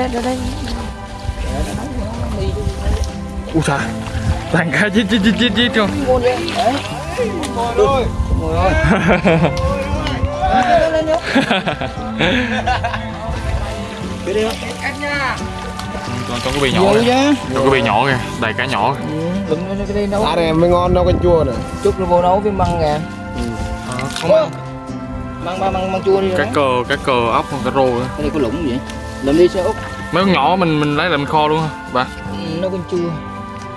đây đây đây. Đây đây ui trời chít chít chít chít luôn ngôn đấy đấy ngồi rồi ngồi rồi lên lên nhá cái đi cắt nha còn con cái bì nhỏ kìa. con cái bì nhỏ kìa. Đầy cá nhỏ kìa. ừ, Cá này mới ngon đâu canh chua này chút nó vô nấu với măng kìa. Không ăn. Măng măng măng măng chua đi cá cờ cá cờ ốc con cá rô cái này có lủng gì? Làm đi xe út mấy con nhỏ mình mình lấy làm kho luôn hả bà? Ừ, nấu canh chua.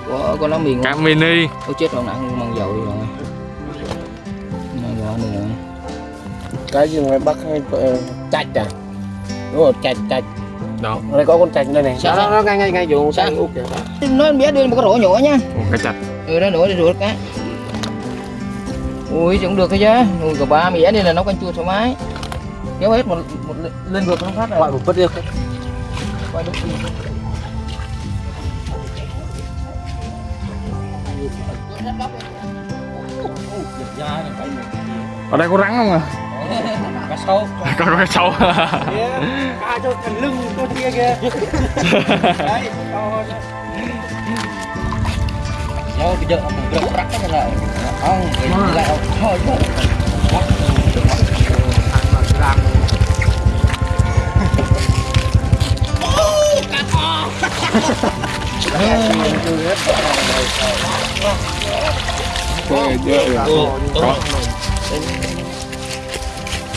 Của con lá miền cá mini. Ôi chết rồi nặng măng dầu đi rồi. Măng dầu nữa rồi cái gì ngoài bắc hay ờ, chạch à? Đúng rồi chạch chạch. Đó. Đây có con chạch đây này. Sao, đó, nó ngay ngay ngay vùng Sao? sang úp kìa em bé đưa một cái rổ nhỏ nha. Ủa, cá chạch. Ừ đó nổi để ruột cá Ui cũng được cái chứ Ui cả ba mẻ đây là nấu canh chua thoải mái. Kéo hết một, một lên- ngược nó phát rồi. Gọi một bớt đi Quay đúng ở đây có rắn không à cá sấu có cá sấu cá cho thằng lưng con kia kìa. Đấy Nhớ cái giờ ông rớt rắc cái này Không, cái Thôi thôi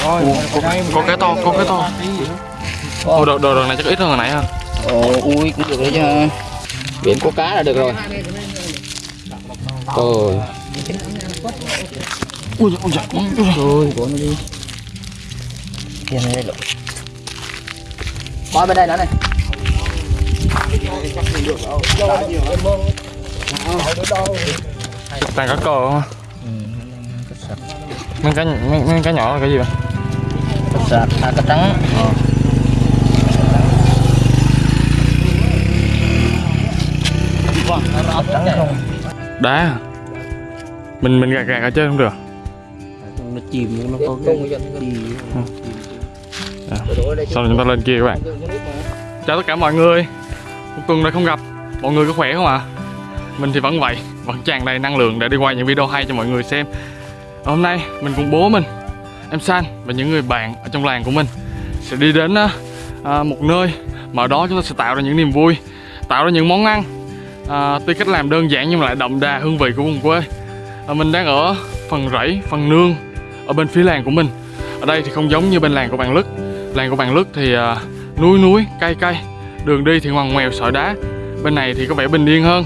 Ủa, có, có cái to có cái to. Ủa, đồ, đồ, đồ này chắc ít hơn hồi nãy ha. Ồ, ui cũng được đấy chứ Biển có cá là được rồi. Ôi. Ui ui dạ Ôi, của nó đi. Kia này lộ Coi bên đây nữa này toàn cá cờ không à? mấy cái mấy, mấy cái nhỏ là cái gì vậy? Sạc, à, cá trắng không đá mình mình gạt gạt ở trên không được. Nó chìm nó có cái gì. À. Đổ ở đây chứ. sau đó chúng ta lên kia các bạn. Chào tất cả mọi người một tuần rồi không gặp. Mọi người có khỏe không ạ? Mình thì vẫn vậy vẫn tràn đầy năng lượng để đi quay những video hay cho mọi người xem. Hôm nay mình cùng bố mình em san và những người bạn ở trong làng của mình sẽ đi đến à, một nơi mà ở đó chúng ta sẽ tạo ra những niềm vui tạo ra những món ăn à, tuy cách làm đơn giản nhưng mà lại đậm đà hương vị của vùng quê. À, mình đang ở phần rẫy phần nương ở bên phía làng của mình. Ở đây thì không giống như bên làng của bạn lức. Làng của bạn lức thì à, núi núi cây cây đường đi thì ngoằn ngoèo sỏi đá. Bên này thì có vẻ bình yên hơn.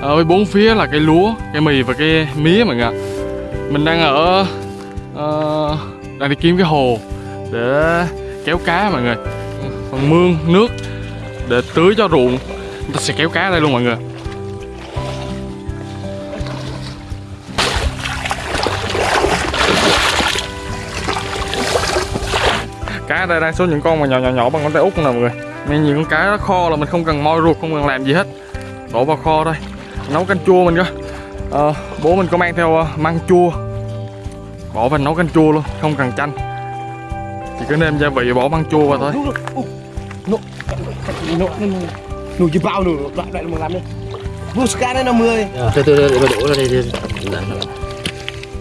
Ở bốn phía là cây lúa cây mì và cây mía mọi người mình đang ở uh, đang đi kiếm cái hồ để kéo cá mọi người. Còn mương nước để tưới cho ruộng. Chúng ta sẽ kéo cá đây luôn mọi người. Cá ở đây đang số những con mà nhỏ nhỏ nhỏ bằng ngón tay út nè mọi người nên những con cá nó kho là mình không cần moi ruột không cần làm gì hết. Đổ vào kho thôi. Nấu canh chua mình cơ Ờ, bố mình có mang theo ờ, măng chua. Bỏ vào nấu canh chua luôn không cần chanh. Chỉ cứ nêm gia vị bỏ măng chua vào thôi. Nụ chỉ bao nụ đoạn đoạn một làm đi. Busca đây là 10 Từ từ để mà đổ ra đây đi.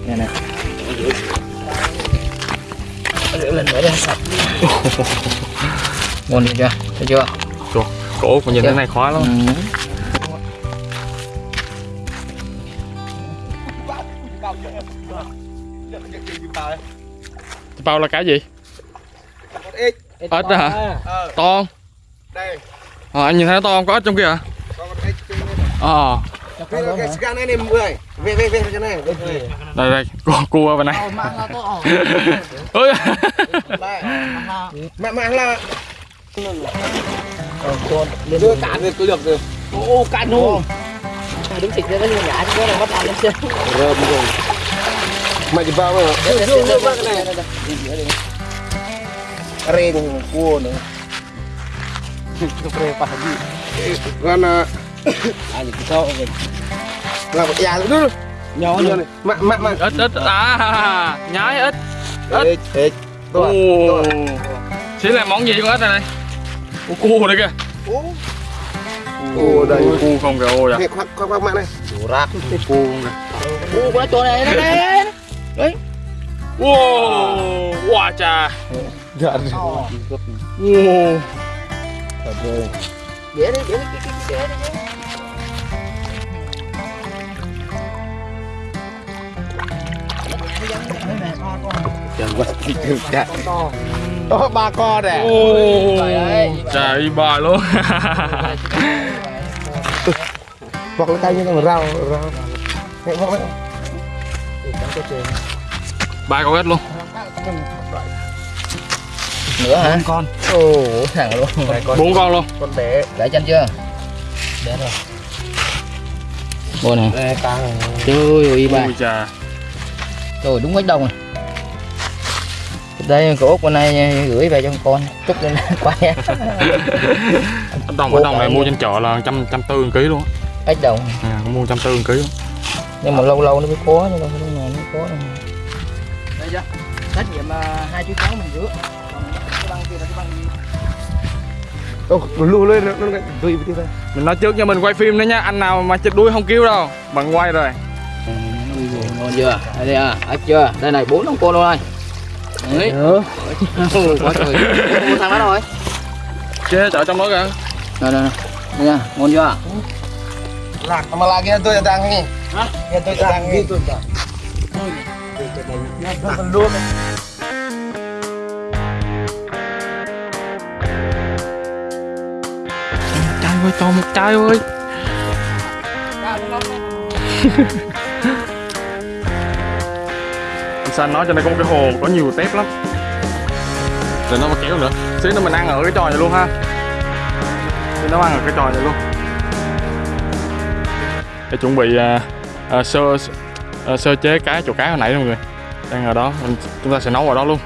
Nè nè. Lên nữa đi sạch Ngon chưa? Thấy chưa? Trời, cổ mà nhìn thế này khó lắm. Ừ. bao là cá gì? Ếch đó hả? Ờ. To không? Đây. Ờ, anh nhìn thấy nó to không? Có ếch trong kia hả? Ờ. Cái scan này này mọi người về về về cái này đây đây. Cua cua bên này. Ơi đây. Mẹ mẹ là đưa cả được tôi được rồi. Ô cạn luôn đứng xịt ra cái nhả chứ nó bắt ăn trên rơm rồi. Mày chỉ bao mà đưa đưa cái này ren cua nữa. Con à thì sao vậy là một già nữa. Nhỏ Đưa này ít ít à nhái ít. Ếch ô to xí là món gì con ếch này này Ô, cua đây kìa. Ô. Đây. cua không kìa ô dạ Này khoác khoác khoác mẹ này. Rác. Cua kìa. Ô con chỗ này nó đây wow wow chà. Dạ wow dễ đi dễ đi cái cái cái cái Chẳng quá Thực trạng Đó ba con nè chà y bài luôn. Hoặc là tay như là rau rau. Này hoặc là ba con ếch luôn. Nữa hả? Con. Ồ thằng luôn. Bốn con luôn. Con bé. Để chân chưa? Để rồi. Bồ nè. Đây càng Trời ơi bà ôi chà Trời đúng quách đông này Đây cổ út bên này gửi về cho con Chúc lên quay Anh đồng ở đồng này mua trên chợ là trăm trăm tư ký luôn á. Ếch đồng à, mua trăm tư ký luôn Nhưng mà lâu lâu nó mới có chứ đâu phải lúc nào nó có đâu Đây chưa Trách nhiệm hai chú cháu mình rửa Còn cái băng kia là cái băng gì Ô, lù lên nó nó tùy mình nói trước cho mình quay phim đấy nhá anh nào mà chết đuôi không kêu đâu bằng quay rồi ngon chưa? Đây đây à ếch chưa? Đây này bốn ông cô luôn đây đấy. Quá trời. Ủa, thằng đó rồi. Chế chợ trong đó kìa. Đây đây đây đây nha ngon chưa? Lạc mà lạc kia tôi đang nghe Hả? Kia tôi đang nghe tôi đang luôn trai ơi cho một trai ơi xanh nó cho nên có một cái hồ có nhiều tép lắm. Rồi nó mà kéo nữa. Xíu nữa mình ăn ở cái trò này luôn ha. Xíu nó ăn ở cái trò này luôn. Để chuẩn bị à, à, sơ à, sơ chế cá chỗ cá hồi nãy đó mọi người. Đang ở đó. Mình, chúng ta sẽ nấu ở đó luôn.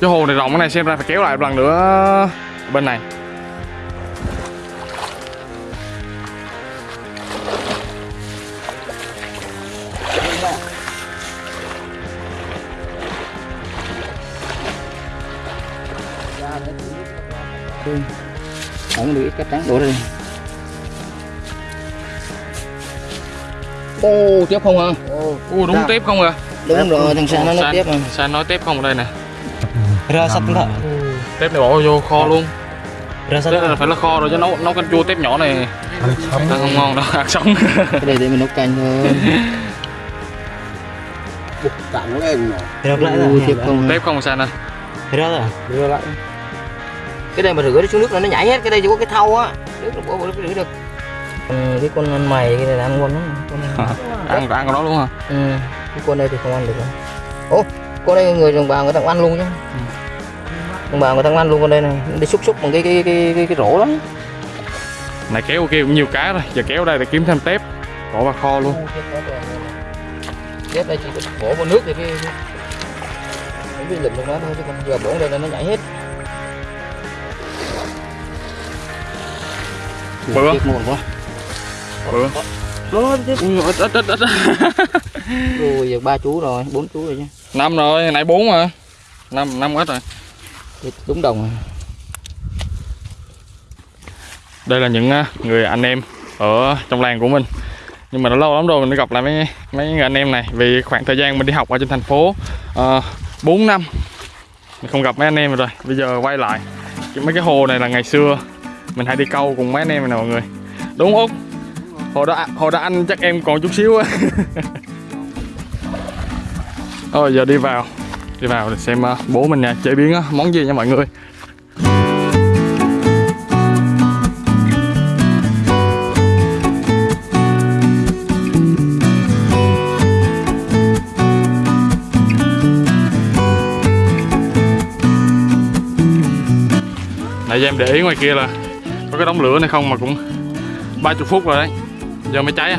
Cái hồ này rộng cái này xem ra phải kéo lại một lần nữa bên này. Không được cái trắng đổ đây Ô tiếp không hả Ủa đúng tép không à đúng rồi thằng Sa nó nói tiếp mà. San nói tép không ở đây nè. Ra sắp nữa tép này bỏ vô kho luôn. Ra này là phải là kho rồi chứ nấu nấu canh chua tép nhỏ này. Ăn không ngon đâu ăn sống. Cái này để mình nấu canh thôi. Cẳng lên lại rồi tiếp không tép không San à Ra rồi Đưa lại cái này mà rửa đi xuống nước là nó nhảy hết cái đây chỉ có cái thau á. Nước nó bỏ vào nước rửa được. Ừ, cái con ăn mày cái này là ăn ngon lắm. Con này ăn ăn con đó luôn hả? Ừ, cái con đây thì không ăn được đâu ô con đây người đồng bào người ta cũng ăn luôn chứ đồng bào người ta cũng ăn luôn con đây này nó đi xúc xúc bằng cái cái cái cái, cái rổ đó này kéo kia cũng nhiều cá rồi. Giờ kéo đây để kiếm thêm tép. Bỏ vào kho luôn. Tiếp đây chỉ bỏ vào nước thì cái cái- trong đó thôi chứ còn giờ bỏ đây là nó nhảy hết bự không muộn quá. Bự nó tiếp ui ít ít ít ít rồi giờ ba chú rồi bốn chú rồi chứ. Năm rồi nãy bốn mà. Năm năm ít rồi. Đúng đồng rồi. Đây là những à, người anh em ở trong làng của mình. Nhưng mà đã lâu lắm rồi mình mới gặp lại mấy mấy người anh em này. Vì khoảng thời gian mình đi học ở trên thành phố uh, 4 năm. Mình không gặp mấy anh em rồi bây giờ quay lại. Mấy cái hồ này là ngày xưa mình hay đi câu cùng mấy anh em này nè mọi người. Đúng không? Út? hồi đó hồi đó anh chắc em còn chút xíu á. Rồi giờ đi vào. Đi vào để xem ờ, bố mình nè, chế biến món gì nha mọi người. Nãy giờ em để ý ngoài kia là có cái đống lửa này không mà cũng 30 phút rồi đấy. Giờ mới cháy à?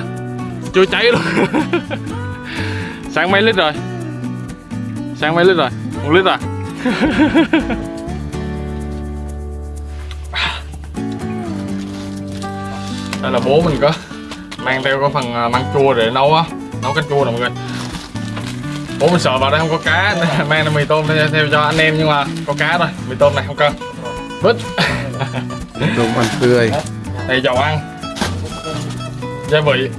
Chưa cháy luôn. Sáng mấy lít rồi? Sáng mấy lít rồi? Một lít à? Đây là bố mình có Mang theo có phần à, măng chua để nấu á. Nấu canh chua nè mọi người. Bố mình sợ vào đây không có cá nên Mang mì tôm theo, theo cho anh em nhưng mà có cá rồi Mì tôm này không cần. Vứt. Đồ ăn tươi. đây dầu ăn. Gia vị.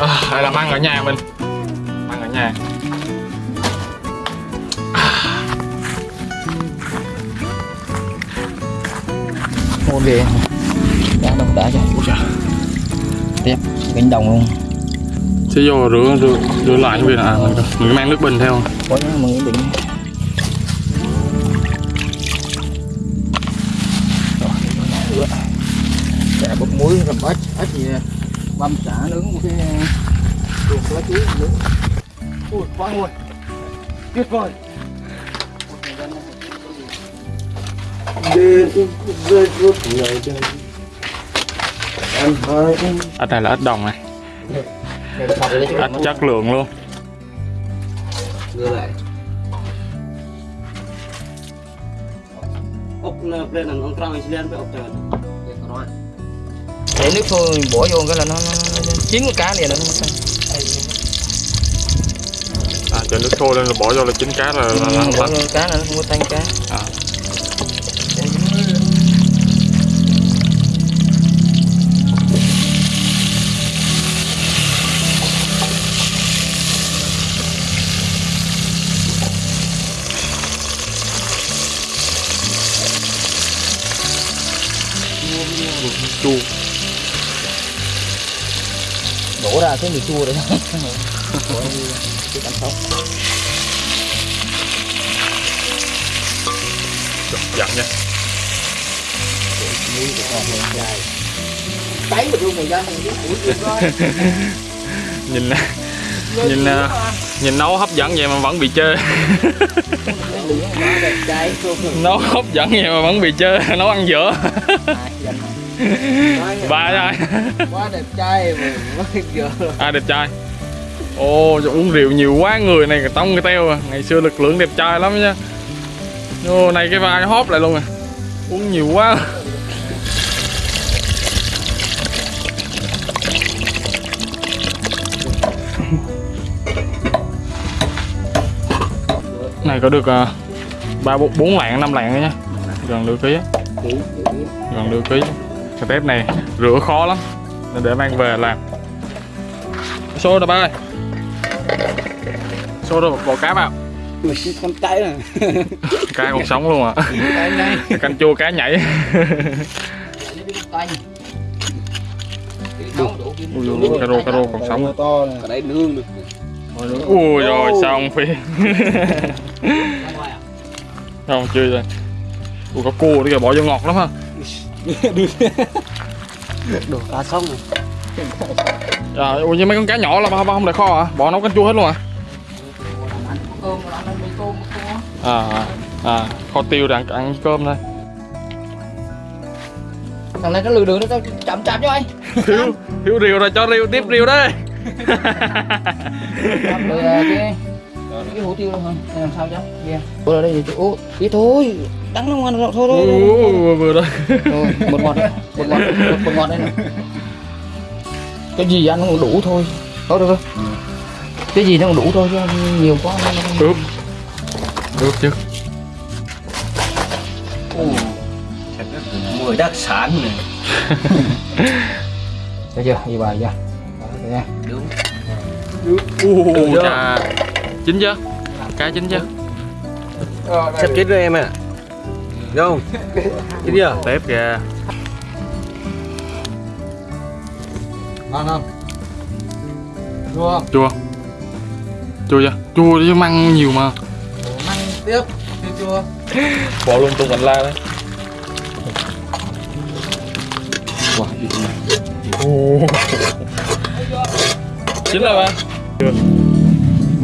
À, đây là măng ở nhà mình. Măng ở nhà. Ngon ghê. Đã chứ Ui trời. tiếp cánh đồng luôn. Sẽ vô rửa rửa, rửa lại như vậy à mình, mình mang nước bình theo. Không? có cái bình muối làm ếch ếch gì nè băm chả nướng một cái luộc lá chuối nướng ui quá ngon tuyệt vời. Ở đây là ếch đồng này. Ếch chất lượng luôn. Đưa lại. Ốc lên là ông trăng lên với ốc trời để nước mình bỏ vô cái là nó, nó, nó, chín cái cá liền nó à cho nước sôi lên rồi bỏ vô là chín cá là, là, là, bỏ là, vô cá là nó không có tanh cá À. chua đổ ra cái mì chua đấy Đổ đi cái canh sóc giận nha. Muối của con hơi dài tấy mà luôn người dân mình biết ủi chuyện coi nhìn nhìn à, nhìn nấu hấp dẫn vậy mà vẫn bị cái trai nấu hấp dẫn vậy mà vẫn bị chê. Nấu ăn dở ba rồi quá đẹp trai mà quá giờ à đẹp trai. Trời, uống rượu nhiều quá người này tông cái teo à. Ngày xưa lực lượng đẹp trai lắm nha. Ô này cái vai hóp lại luôn à. Uống nhiều quá. Này có được à, ba bốn lạng năm lạng rồi nha. Gần nửa ký gần nửa ký cái tép này rửa khó lắm nên để mang về làm. Xô rồi ba ơi? Xô rồi bỏ cá vào mình con cháy rồi cá còn sống luôn à? Này. Canh chua cá nhảy. Ui cà rô còn sống. Này. ở đây nương được ui rồi xong phi không chưa rồi. Ui có cua nữa kìa bỏ vô ngọt lắm ha đồ cá này rồi. Ui nhưng mấy con cá nhỏ là ba ba không để kho à bỏ nấu canh chua hết luôn tôm à à, kho tiêu để ăn, cơm thôi thằng này nó lừa đường nó tao chậm chạp cho anh? Thiếu thiếu rìu rồi cho rìu tiếp rìu đây rồi cái hủ tiêu luôn hả? Hay làm sao chứ? Kia ủa là đây gì ô tí thôi đắng lắm ngon thôi thôi thôi, vừa rồi. Rồi một ngọt một ngọt một, ngọt đây này. Cái gì ăn cũng đủ thôi. Thôi được rồi cái gì nó cũng đủ thôi chứ nhiều quá. Ướp. Ướp chứ. Mùi đặc sản này. Thấy chưa? Gì bài chưa? Thấy nha. Đúng. U chà chín chưa? Cá chín chưa? Sắp chết rồi em ạ. Đúng không? Chết chưa? tép kìa. Ngon không? Chua chua. Chua chưa? Chua chứ măng nhiều mà. Măng tiếp Chua chua. Bỏ luôn tung bánh la đấy. Wow, chín rồi ba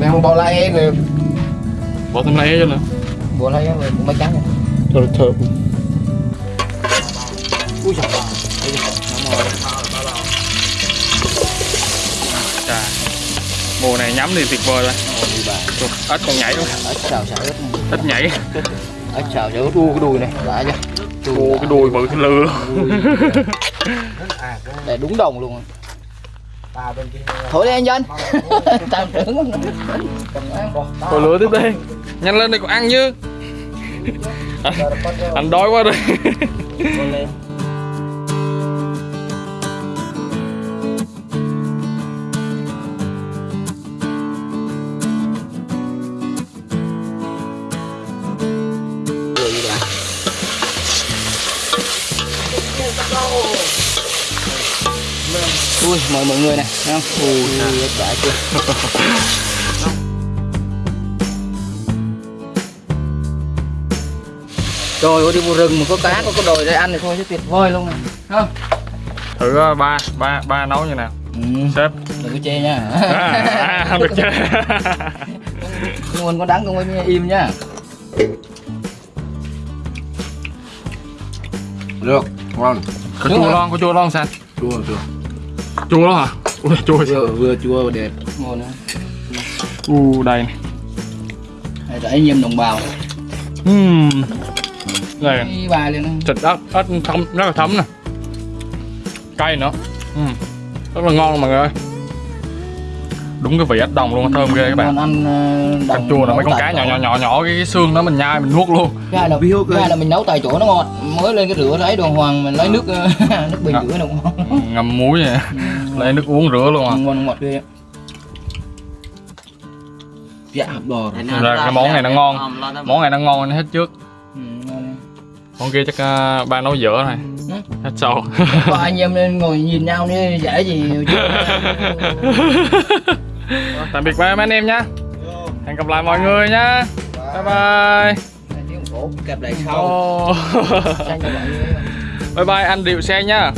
Mẹ không bỏ lại em rồi. Bỏ thêm lấy cho nữa Bỏ lại em rồi cũng mấy trắng. Rồi thơm thơm Ui trời Chà. mùa này nhắm thì tuyệt vời rồi. Ếch còn nhảy luôn Ếch xào xào ếch ếch nhảy. Ếch xào xào ếch đu cái đùi này. Đã chưa? Ô, cái đùi bự cái lừa Để đúng đồng luôn Thổi đi anh dân Tao trưởng Rồi lửa tiếp đi. Nhanh lên đây còn ăn chứ. Anh, anh đói quá rồi mời mọi người này thấy không? Ui đã chưa Trời ơi đi vô rừng mà có cá có có đồi để ăn thì thôi chứ tuyệt vời luôn này không? Thử ờ, ba ba ba nấu như nào? Ừ. Sếp. Đừng có chê nha. À, không được chơi nguồn có đắng không có im nha. Được, ngon. Có chua lon, có chua lon sao? Chua chua. Chua lắm hả? Ui, chua Vừa vừa chua vừa đẹp. ngon nữa U đây này Đây là anh em đồng bào. Uhm. Đây bài lên thịt ớt, ớt thấm, rất là thấm nè. Cay nữa. Uhm. Rất là ngon mọi người ơi Đúng cái vị ếch đồng luôn, thơm ghê các bạn. Còn ăn ờ, Canh chua là mấy con cá nhỏ nhỏ nhỏ nhỏ cái, cái xương đó mình nhai mình nuốt luôn. Cái hai là, hai là mình nấu tại chỗ nó ngọt mới lên cái rửa lấy đồ hoàng mình lấy nước ờ, nước bình rửa nó ngon. Ừ, ngâm muối vậy. Lấy nước uống rửa luôn à. Ngon ngọt ghê. Dạ. Bò. Ra cái món này nó ngon. Món này nó ngon hết trước. Ừ, ngon. Món kia chắc uh, ba nấu dở này Ừ. Hết sau Có anh em nên ngồi nhìn nhau đi dễ gì Tạm biệt ba mấy anh em nhá Hẹn gặp lại mọi người nhá Bye bye. Lại sau Bye bye anh Điệu xe nhá